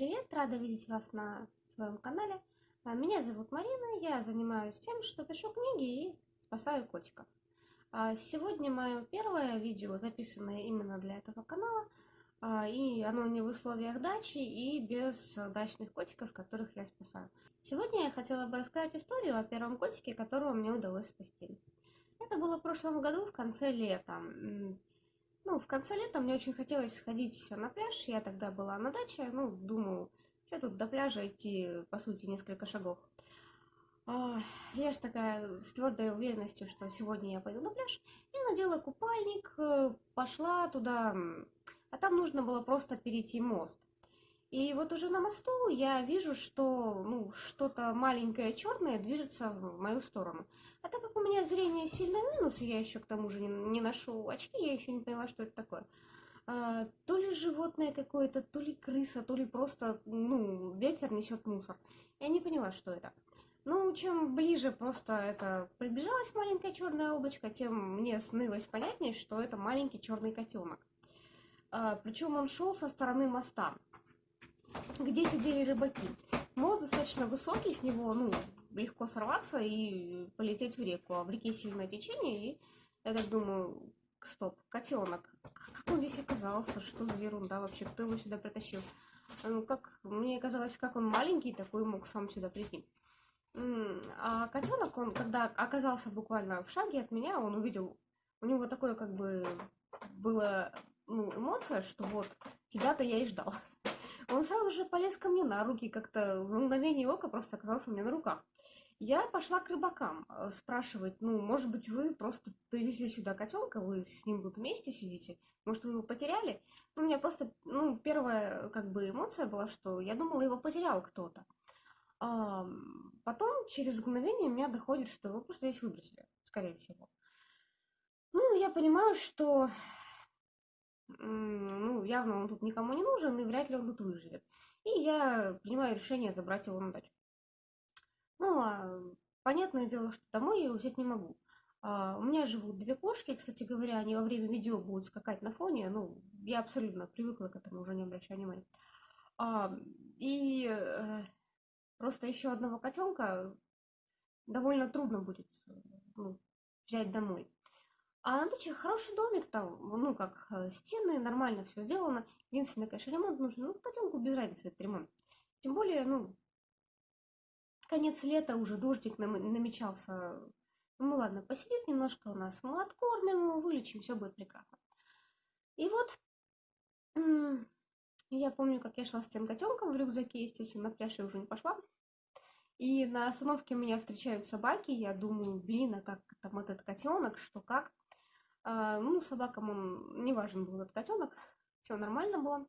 привет! Рада видеть вас на своем канале. А, Меня зовут Марина, я занимаюсь тем, что пишу книги и спасаю котиков. А, Сегодня мое первое видео, записанное именно для этого канала, а, и оно не в условиях дачи и без дачных котиков, которых я спасаю. Сегодня я хотела бы рассказать историю о первом котике, которого мне удалось спасти. Это было в прошлом году, в конце лета. Ну, в конце лета мне очень хотелось сходить на пляж. Я тогда была на даче. Ну, думаю, что тут до пляжа идти, по сути, несколько шагов. А, Я же такая с твердой уверенностью, что сегодня я пойду на пляж. Я надела купальник, э, пошла туда, а там нужно было просто перейти мост. И вот уже на мосту я вижу, что ну, что-то маленькое черное движется в мою сторону. А так как у меня зрение сильно минус, я еще к тому же не, не ношу очки, я еще не поняла, что это такое. А, то ли животное какое-то, то ли крыса, то ли просто, ну, ветер несет мусор. Я не поняла, что это. Ну, чем ближе просто это приближалось маленькое черное облачко, тем мне снылось понятнее, что это маленький черный котенок. причем он шел со стороны моста где сидели рыбаки. Мост достаточно высокий, с него ну, легко сорваться и полететь в реку. А в реке сильное течение, и я так думаю, стоп, котенок. Как он здесь оказался? Что за ерунда вообще? Кто его сюда притащил? Ну, как мне казалось, как он маленький, такой мог сам сюда прийти. А котенок, он, когда оказался буквально в шаге от меня, он увидел, у него такое как бы было ну, эмоция, что вот тебя-то я и ждал. Он сразу же полез ко мне на руки, как-то в мгновение ока просто оказался у меня на руках. Я пошла к рыбакам э, спрашивать, ну, может быть, вы просто привезли сюда котенка, вы с ним тут вместе сидите, может, вы его потеряли? Ну, у меня просто, ну, первая, как бы, эмоция была, что я думала, его потерял кто-то. А, потом, через мгновение, меня доходит, что его просто здесь выбросили, скорее всего. Ну, я понимаю, что ну, явно он тут никому не нужен, и вряд ли он тут выживет. И я принимаю решение забрать его на дачу. Ну, а понятное дело, что домой я его взять не могу. А, у меня живут две кошки, кстати говоря, они во время видео будут скакать на фоне. Ну, я абсолютно привыкла к этому, уже не обращаю внимания. А, и э, просто еще одного котенка довольно трудно будет ну, взять домой. А на даче хороший домик там, ну как, э, стены, нормально все сделано. Единственное, конечно, ремонт нужен. Ну, котенку без разницы этот ремонт. Тем более, ну, конец лета, уже дождик нам, намечался. Ну ладно, посидит немножко у нас, мы откормим его, вылечим, все будет прекрасно. И вот, я помню, как я шла с тем котенком в рюкзаке, естественно, на пляж я уже не пошла. И на остановке меня встречают собаки, я думаю, блин, а как там этот котенок, что как. А, ну, собакам он не важен был этот котенок, все нормально было.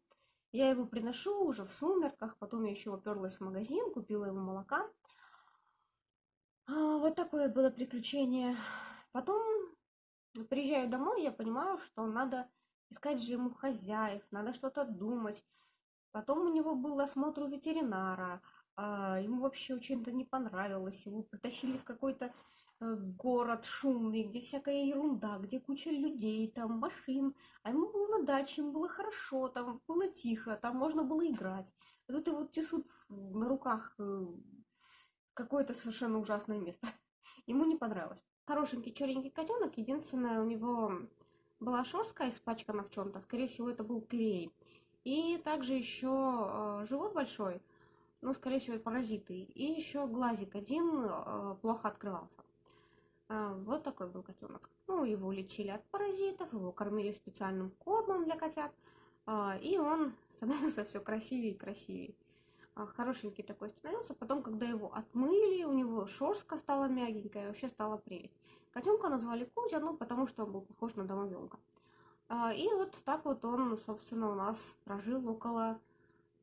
Я его приношу уже в сумерках, потом я еще уперлась в магазин, купила ему молока. А, вот такое было приключение. Потом приезжаю домой, я понимаю, что надо искать же ему хозяев, надо что-то думать. Потом у него был осмотр у ветеринара, а, ему вообще очень-то не понравилось, его притащили в какой-то Э, город шумный, где всякая ерунда, где куча людей, там машин, а ему было на даче, ему было хорошо, там было тихо, там можно было играть. А тут его тесут на руках э, какое-то совершенно ужасное место. Ему не понравилось. Хорошенький черненький котенок, единственное, у него была шерстка испачкана в чем-то, скорее всего, это был клей. И также еще э, живот большой, ну, скорее всего, паразиты. И еще глазик один э, плохо открывался. А, вот такой был котенок. Ну, его лечили от паразитов, его кормили специальным кормом для котят, а, и он становился все красивее и красивее. А, хорошенький такой становился. Потом, когда его отмыли, у него шерстка стала мягенькая, вообще стала прелесть. Котенка назвали Кузя, ну, потому что он был похож на домовенка. И вот так вот он, собственно, у нас прожил около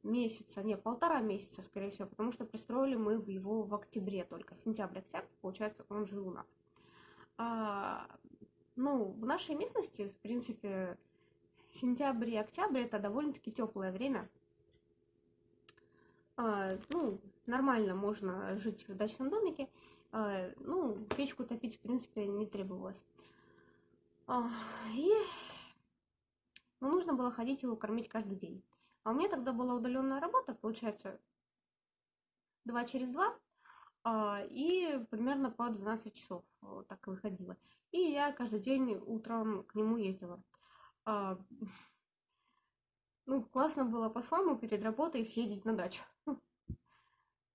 месяца, не, полтора месяца, скорее всего, потому что пристроили мы его в октябре только, сентябрь-октябрь, получается, он жил у нас. А, ну, в нашей местности, в принципе, сентябрь и октябрь это довольно-таки теплое время. А, ну, нормально можно жить в дачном домике. А, ну, печку топить, в принципе, не требовалось. А, и ну, нужно было ходить его кормить каждый день. А у меня тогда была удаленная работа, получается, два через два, а, и примерно по 12 часов вот так выходила. И я каждый день утром к нему ездила. А, ну, классно было по-своему перед работой съездить на дачу.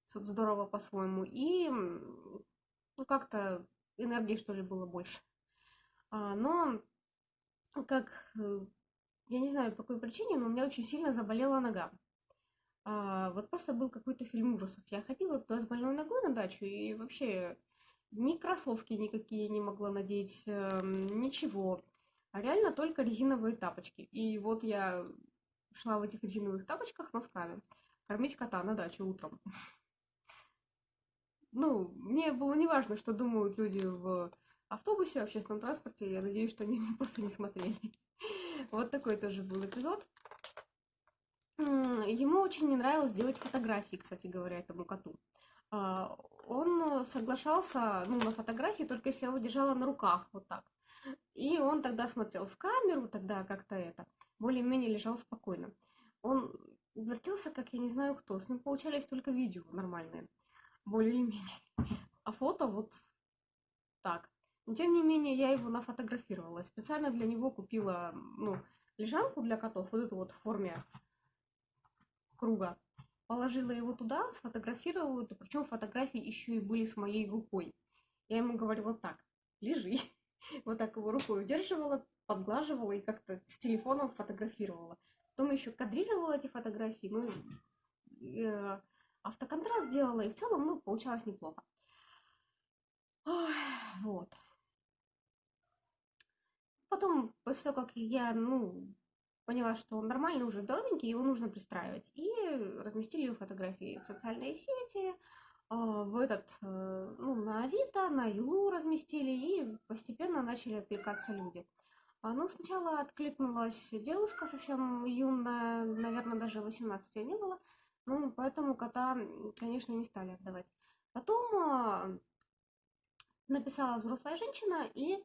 Здорово по-своему. И ну, как-то энергии, что ли, было больше. А, но, как, э, я не знаю, по какой причине, но у меня очень сильно заболела нога. А, вот просто был какой-то фильм ужасов. Я ходила туда с больной ногой на дачу, и вообще ни кроссовки никакие не могла надеть, э, ничего. А реально только резиновые тапочки. И вот я шла в этих резиновых тапочках носками кормить кота на даче утром. Ну, мне было неважно, что думают люди в автобусе, в общественном транспорте. Я надеюсь, что они меня просто не смотрели. Вот такой тоже был эпизод. Ему очень не нравилось делать фотографии, кстати говоря, этому коту. А, он соглашался ну, на фотографии, только если я его держала на руках, вот так. И он тогда смотрел в камеру, тогда как-то это, более-менее лежал спокойно. Он вертелся, как я не знаю кто. С ним получались только видео нормальные, более-менее. А фото вот так. Но тем не менее, я его нафотографировала. Специально для него купила, ну, лежанку для котов, вот эту вот в форме круга. Положила его туда, сфотографировала это, причем фотографии еще и были с моей рукой. Я ему говорила так, лежи. Вот так его рукой удерживала, подглаживала и как-то с телефоном фотографировала. Потом еще кадрировала эти фотографии, ну, э, автоконтраст делала, и в целом, ну, получалось неплохо. Ой, вот. Потом, после того, как я, ну, поняла, что он нормальный, уже здоровенький, его нужно пристраивать. И разместили фотографии в социальные сети, а, в этот, э, ну, на Авито, на Юлу разместили, и постепенно начали откликаться люди. А, ну, сначала откликнулась девушка совсем юная, наверное, даже 18 не было, ну, поэтому кота, конечно, не стали отдавать. Потом а, написала взрослая женщина и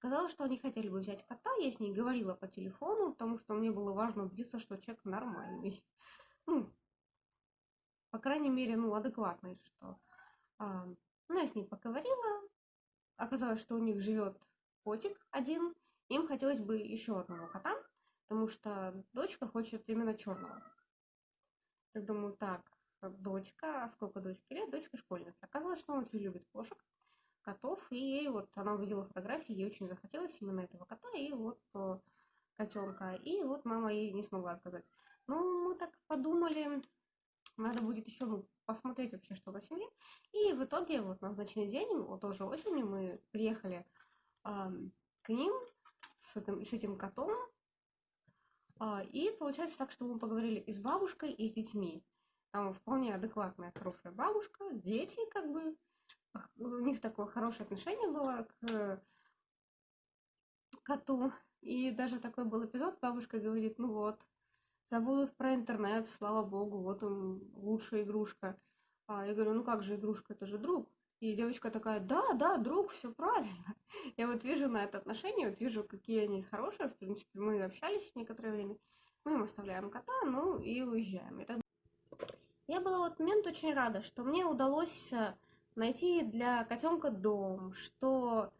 сказала, что они хотели бы взять кота. Я с ней говорила по телефону, потому что мне было важно убедиться, что человек нормальный. Ну, по крайней мере, ну, адекватный, что... А, ну, я с ней поговорила. Оказалось, что у них живет котик один. Им хотелось бы еще одного кота, потому что дочка хочет именно черного. Так думаю, так, дочка, а сколько дочке лет? Дочка школьница. Оказалось, что она очень любит кошек котов, и ей вот она увидела фотографии, ей очень захотелось именно этого кота, и вот э, котенка. И вот мама ей не смогла отказать. Ну, мы так подумали, надо будет еще ну, посмотреть вообще, что на семье. И в итоге вот назначенный день, вот тоже осенью мы приехали э, к ним с этим, с этим котом. Э, и получается так, что мы поговорили и с бабушкой, и с детьми. Там вполне адекватная, хорошая бабушка, дети как бы, у них такое хорошее отношение было к коту. И даже такой был эпизод, бабушка говорит, ну вот, забудут про интернет, слава богу, вот он лучшая игрушка. А я говорю, ну как же игрушка, это же друг. И девочка такая, да, да, друг, все правильно. Я вот вижу на это отношение, вот вижу, какие они хорошие. В принципе, мы общались некоторое время. Мы им оставляем кота, ну и уезжаем. Так... Я была в этот момент очень рада, что мне удалось э, найти для котенка дом, что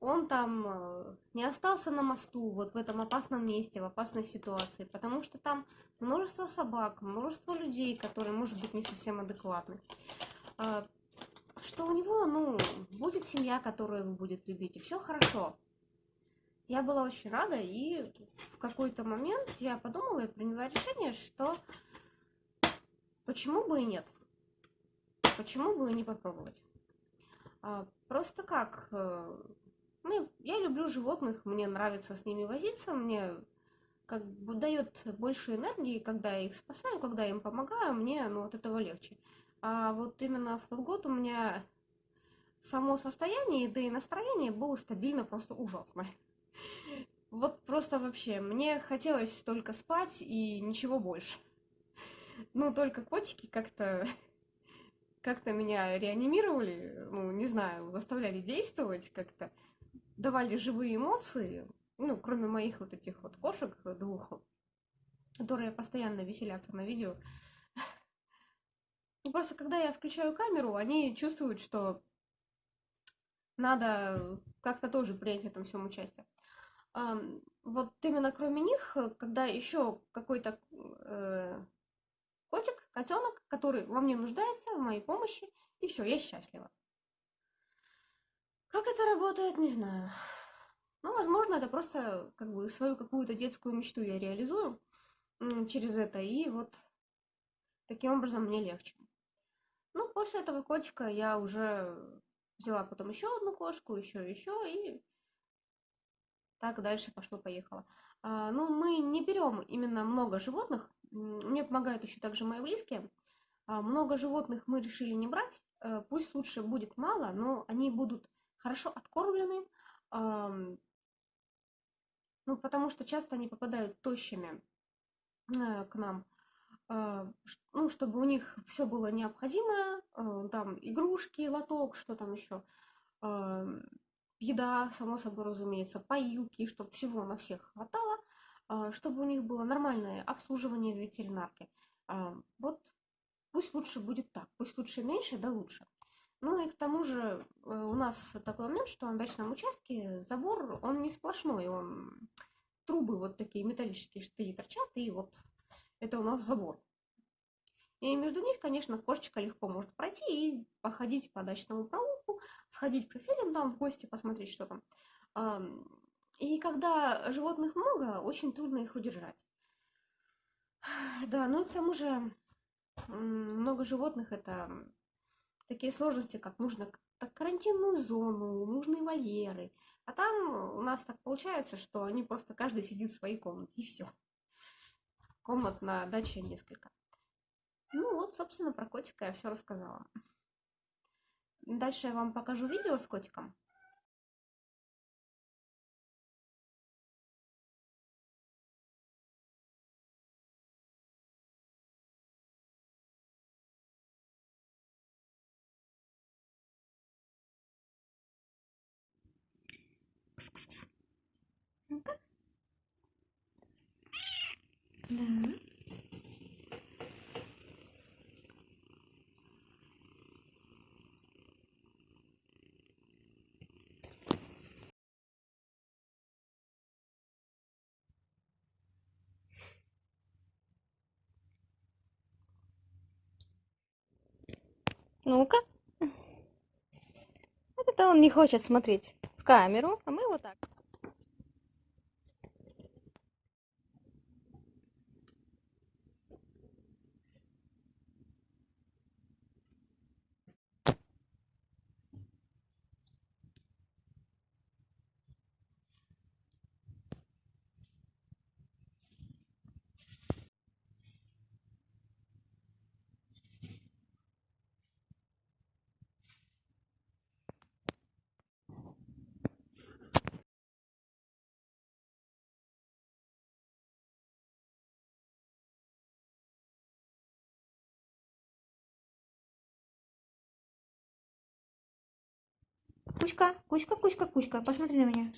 он там э, не остался на мосту, вот в этом опасном месте, в опасной ситуации, потому что там множество собак, множество людей, которые, может быть, не совсем адекватны. А, что у него, ну, будет семья, которая его будет любить, и все хорошо. Я была очень рада, и в какой-то момент я подумала и приняла решение, что почему бы и нет. Почему бы не попробовать? А, просто как? Ну, я люблю животных, мне нравится с ними возиться, мне как бы дает больше энергии, когда я их спасаю, когда я им помогаю, мне ну, от этого легче. А вот именно в тот год у меня само состояние, да и настроение было стабильно просто ужасно. Вот просто вообще, мне хотелось только спать и ничего больше. Ну, только котики как-то как-то меня реанимировали, ну, не знаю, заставляли действовать как-то, давали живые эмоции, ну, кроме моих вот этих вот кошек двух. которые постоянно веселятся на видео. И просто когда я включаю камеру, они чувствуют, что надо как-то тоже принять в этом всем участие. Вот именно кроме них, когда еще какой-то э, котик, котенок, который во мне нуждается, в моей помощи, и все, я счастлива. Как это работает, не знаю. Ну, возможно, это просто как бы свою какую-то детскую мечту я реализую через это, и вот таким образом мне легче. Ну, после этого котика я уже взяла потом еще одну кошку, еще, еще, и так дальше пошло-поехало. А, ну, мы не берем именно много животных. Мне помогают еще также мои близкие. А, много животных мы решили не брать. А, пусть лучше будет мало, но они будут хорошо откормлены. Ну, потому что часто они попадают тощими а, к нам. А, ну, чтобы у них все было необходимое, а, там игрушки, лоток, что там еще, еда, само собой разумеется, поилки, чтобы всего на всех хватало, чтобы у них было нормальное обслуживание в ветеринарке. А, вот пусть лучше будет так, пусть лучше меньше, да лучше. Ну и к тому же э, у нас такой момент, что на дачном участке забор, он не сплошной, он трубы вот такие металлические штыри торчат, и вот это у нас забор. И между них, конечно, кошечка легко может пройти и походить по дачному проулку, сходить к соседям там в гости, посмотреть, что там. И когда животных много, очень трудно их удержать. Да, ну и к тому же много животных это такие сложности, как нужно так, карантинную зону, нужны вольеры. А там у нас так получается, что они просто каждый сидит в своей комнате, и все. Комнат на даче несколько. Ну вот, собственно, про котика я все рассказала. Дальше я вам покажу видео с котиком. Ну-ка. Да. Ну-ка. Это он не хочет смотреть камеру, а мы вот так. Кучка, кучка, кучка, кучка, посмотри на меня.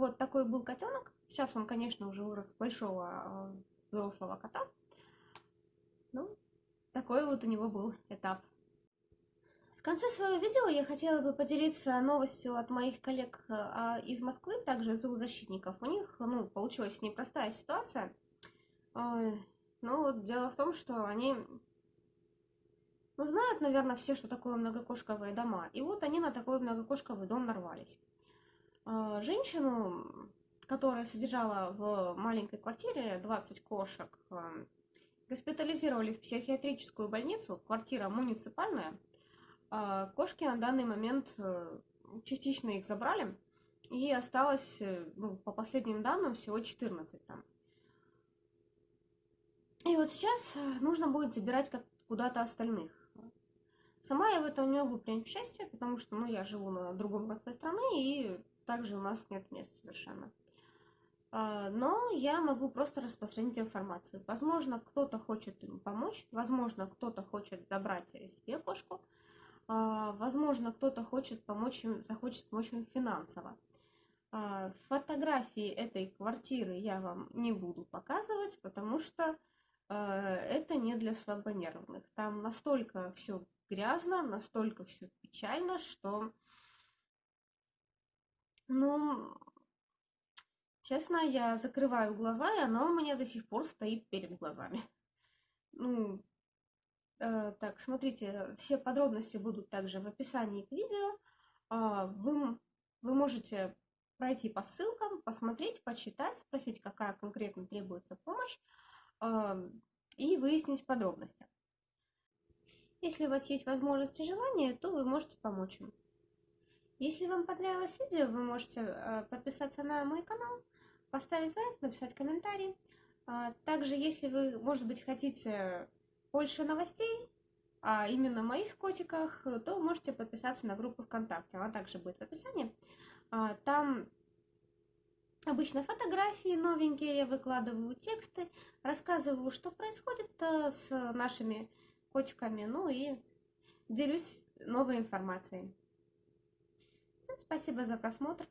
Вот такой был котенок. Сейчас он, конечно, уже вырос большого а, взрослого кота. Ну, такой вот у него был этап. В конце своего видео я хотела бы поделиться новостью от моих коллег а, из Москвы, также зоозащитников. У них, ну, получилась непростая ситуация. Ну, вот дело в том, что они, ну, знают, наверное, все, что такое многокошковые дома. И вот они на такой многокошковый дом нарвались. А, женщину, которая содержала в маленькой квартире 20 кошек, а, госпитализировали в психиатрическую больницу, квартира муниципальная. А, кошки на данный момент э, частично их забрали, и осталось, э, ну, по последним данным, всего 14 там. И вот сейчас э, нужно будет забирать куда-то остальных. Сама я в этом не могу принять участие, потому что ну, я живу на другом конце страны, и также у нас нет места совершенно. А, но я могу просто распространить информацию. Возможно, кто-то хочет им помочь, возможно, кто-то хочет забрать себе кошку, а, возможно, кто-то хочет помочь им, захочет помочь им финансово. А, фотографии этой квартиры я вам не буду показывать, потому что это не для слабонервных. Там настолько все грязно, настолько все печально, что, ну, Честно, я закрываю глаза, и оно у меня до сих пор стоит перед глазами. Ну, э, так, смотрите, все подробности будут также в описании к видео. Э, вы, вы можете пройти по ссылкам, посмотреть, почитать, спросить, какая конкретно требуется помощь, э, и выяснить подробности. Если у вас есть возможность и желание, то вы можете помочь им. Если вам понравилось видео, вы можете э, подписаться на мой канал, поставить лайк, написать комментарий. А, также, если вы, может быть, хотите больше новостей, а именно моих котиках, то можете подписаться на группу ВКонтакте. Она также будет в описании. А, там обычно фотографии новенькие, я выкладываю тексты, рассказываю, что происходит э, с нашими котиками, ну и делюсь новой информацией. Спасибо за просмотр.